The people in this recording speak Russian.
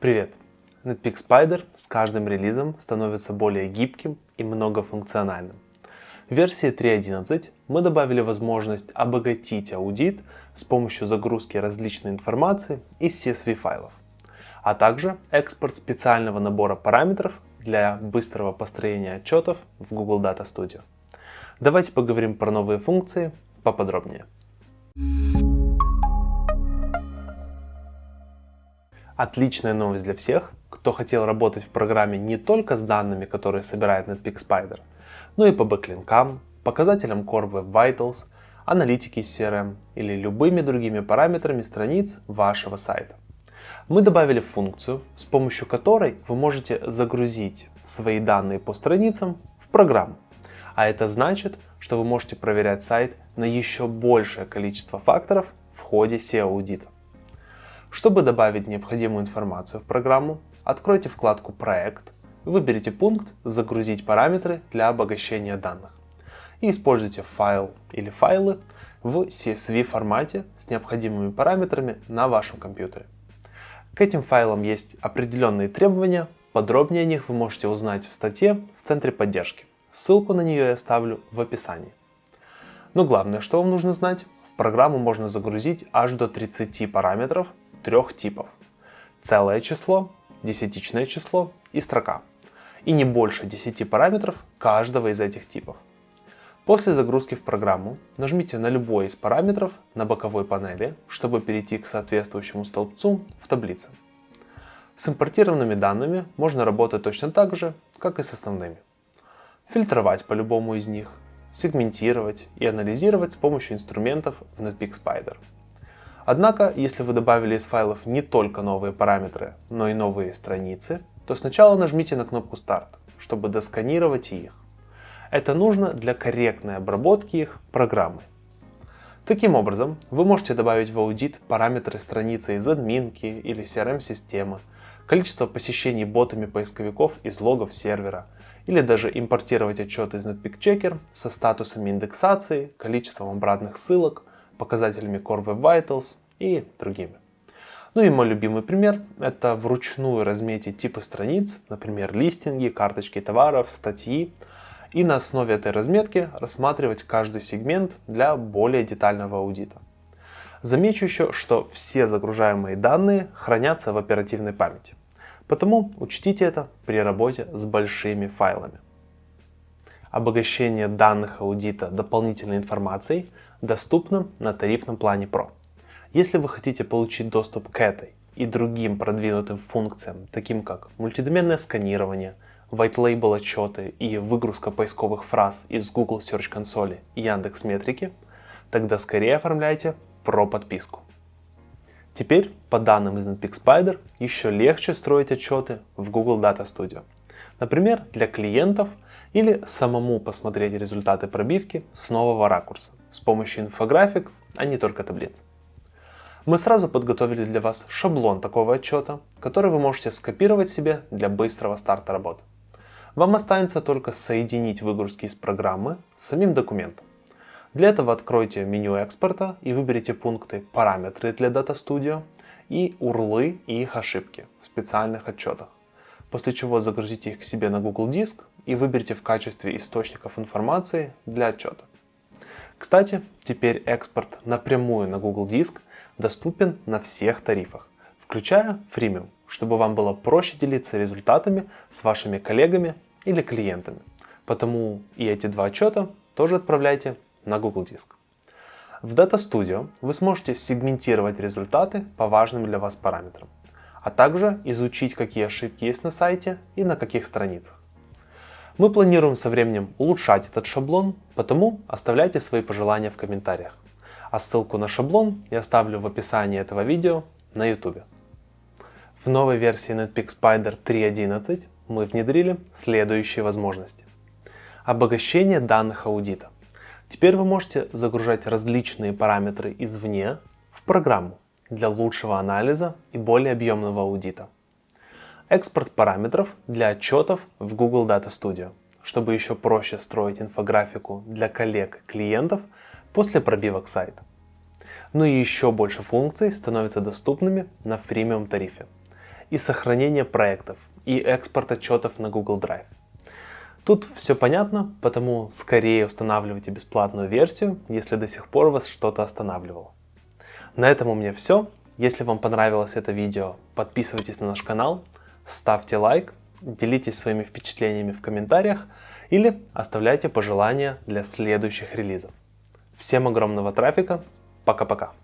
Привет! Netpeak Spider с каждым релизом становится более гибким и многофункциональным. В версии 3.11 мы добавили возможность обогатить аудит с помощью загрузки различной информации из CSV файлов, а также экспорт специального набора параметров для быстрого построения отчетов в Google Data Studio. Давайте поговорим про новые функции поподробнее. Отличная новость для всех, кто хотел работать в программе не только с данными, которые собирает Netpeak Spider, но и по бэклинкам, показателям Core Web Vitals, аналитики CRM или любыми другими параметрами страниц вашего сайта. Мы добавили функцию, с помощью которой вы можете загрузить свои данные по страницам в программу. А это значит, что вы можете проверять сайт на еще большее количество факторов в ходе SEO-аудита. Чтобы добавить необходимую информацию в программу, откройте вкладку «Проект», выберите пункт «Загрузить параметры для обогащения данных» и используйте файл или файлы в CSV формате с необходимыми параметрами на вашем компьютере. К этим файлам есть определенные требования, подробнее о них вы можете узнать в статье в центре поддержки. Ссылку на нее я оставлю в описании. Но главное, что вам нужно знать, в программу можно загрузить аж до 30 параметров трех типов. Целое число, десятичное число и строка. И не больше 10 параметров каждого из этих типов. После загрузки в программу нажмите на любой из параметров на боковой панели, чтобы перейти к соответствующему столбцу в таблице. С импортированными данными можно работать точно так же, как и с основными. Фильтровать по любому из них, сегментировать и анализировать с помощью инструментов в Netpeak Spider. Однако, если вы добавили из файлов не только новые параметры, но и новые страницы, то сначала нажмите на кнопку Start, чтобы досканировать их. Это нужно для корректной обработки их программы. Таким образом, вы можете добавить в аудит параметры страницы из админки или CRM-системы, количество посещений ботами поисковиков из логов сервера, или даже импортировать отчет из Netpeak Checker со статусами индексации, количеством обратных ссылок, показателями Core Web Vitals и другими. Ну и мой любимый пример – это вручную разметить типы страниц, например, листинги, карточки товаров, статьи, и на основе этой разметки рассматривать каждый сегмент для более детального аудита. Замечу еще, что все загружаемые данные хранятся в оперативной памяти, потому учтите это при работе с большими файлами. Обогащение данных аудита дополнительной информацией доступно на тарифном плане Pro. Если вы хотите получить доступ к этой и другим продвинутым функциям, таким как мультидоменное сканирование, white label отчеты и выгрузка поисковых фраз из Google Search консоли и Яндекс Метрики, тогда скорее оформляйте Pro подписку. Теперь, по данным из Netpeak Spider, еще легче строить отчеты в Google Data Studio. Например, для клиентов или самому посмотреть результаты пробивки с нового ракурса с помощью инфографик, а не только таблиц. Мы сразу подготовили для вас шаблон такого отчета, который вы можете скопировать себе для быстрого старта работы. Вам останется только соединить выгрузки из программы с самим документом. Для этого откройте меню экспорта и выберите пункты «Параметры для Data Studio» и «Урлы и их ошибки» в специальных отчетах. После чего загрузите их к себе на Google Диск и выберите в качестве источников информации для отчета. Кстати, теперь экспорт напрямую на Google Диск доступен на всех тарифах, включая Freemium, чтобы вам было проще делиться результатами с вашими коллегами или клиентами. Потому и эти два отчета тоже отправляйте на Google Диск. В Data Studio вы сможете сегментировать результаты по важным для вас параметрам, а также изучить, какие ошибки есть на сайте и на каких страницах. Мы планируем со временем улучшать этот шаблон, потому оставляйте свои пожелания в комментариях. А ссылку на шаблон я оставлю в описании этого видео на YouTube. В новой версии Netpeak Spider 3.11 мы внедрили следующие возможности. Обогащение данных аудита. Теперь вы можете загружать различные параметры извне в программу для лучшего анализа и более объемного аудита экспорт параметров для отчетов в Google Data Studio, чтобы еще проще строить инфографику для коллег клиентов после пробивок сайта. Ну и еще больше функций становятся доступными на фримиум тарифе. и сохранения проектов, и экспорт отчетов на Google Drive. Тут все понятно, потому скорее устанавливайте бесплатную версию, если до сих пор вас что-то останавливало. На этом у меня все. Если вам понравилось это видео, подписывайтесь на наш канал, ставьте лайк, делитесь своими впечатлениями в комментариях или оставляйте пожелания для следующих релизов. Всем огромного трафика, пока-пока.